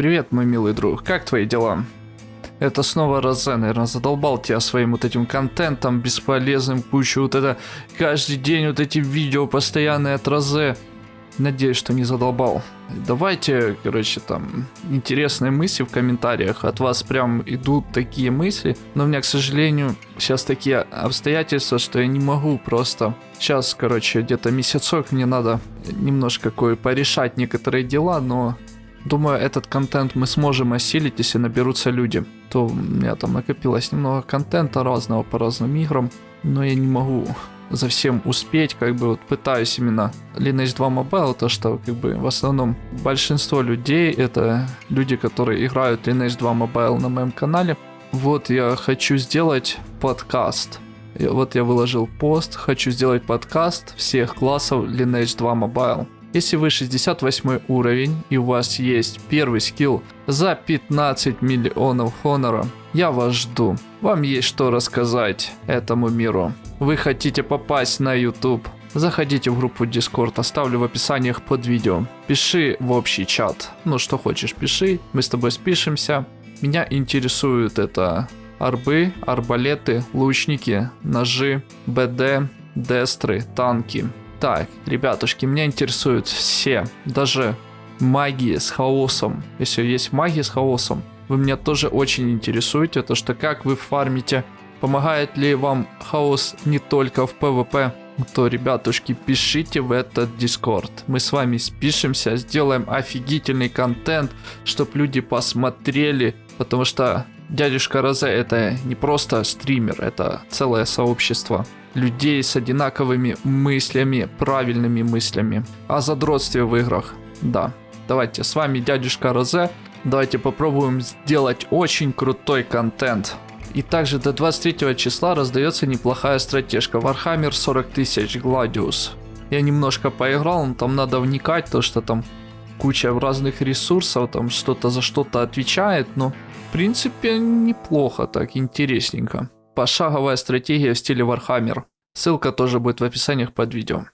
Привет, мой милый друг, как твои дела? Это снова Розе, наверное, задолбал тебя своим вот этим контентом бесполезным, кучу вот это, каждый день вот эти видео постоянные от Розе. Надеюсь, что не задолбал. Давайте, короче, там, интересные мысли в комментариях. От вас прям идут такие мысли. Но у меня, к сожалению, сейчас такие обстоятельства, что я не могу просто... Сейчас, короче, где-то месяцок мне надо немножко кое порешать некоторые дела, но Думаю, этот контент мы сможем осилить, если наберутся люди. То у меня там накопилось немного контента разного по разным играм, но я не могу за всем успеть, как бы вот пытаюсь именно Lineage 2 Mobile, то что как бы в основном большинство людей это люди, которые играют Lineage 2 Mobile на моем канале. Вот я хочу сделать подкаст. Вот я выложил пост, хочу сделать подкаст всех классов Lineage 2 Mobile. Если вы 68 уровень и у вас есть первый скилл за 15 миллионов хонора, я вас жду. Вам есть что рассказать этому миру. Вы хотите попасть на YouTube? Заходите в группу Discord, оставлю в описаниях под видео. Пиши в общий чат. Ну что хочешь, пиши, мы с тобой спишемся. Меня интересует это арбы, арбалеты, лучники, ножи, БД, дестры, танки. Так, ребятушки, меня интересуют все, даже магии с хаосом. Если есть магия с хаосом, вы меня тоже очень интересуете, то что как вы фармите, помогает ли вам хаос не только в PvP, то, ребятушки, пишите в этот дискорд. Мы с вами спишемся, сделаем офигительный контент, чтобы люди посмотрели, потому что дядюшка Розе это не просто стример, это целое сообщество людей с одинаковыми мыслями, правильными мыслями. О задротстве в играх. Да. Давайте, с вами дядюшка Розе. Давайте попробуем сделать очень крутой контент. И также до 23 числа раздается неплохая стратежка Warhammer 40 тысяч Gladius. Я немножко поиграл, но там надо вникать, то что там куча разных ресурсов, там что-то за что-то отвечает, но в принципе неплохо так, интересненько. Пошаговая стратегия в стиле Warhammer. Ссылка тоже будет в описаниях под видео.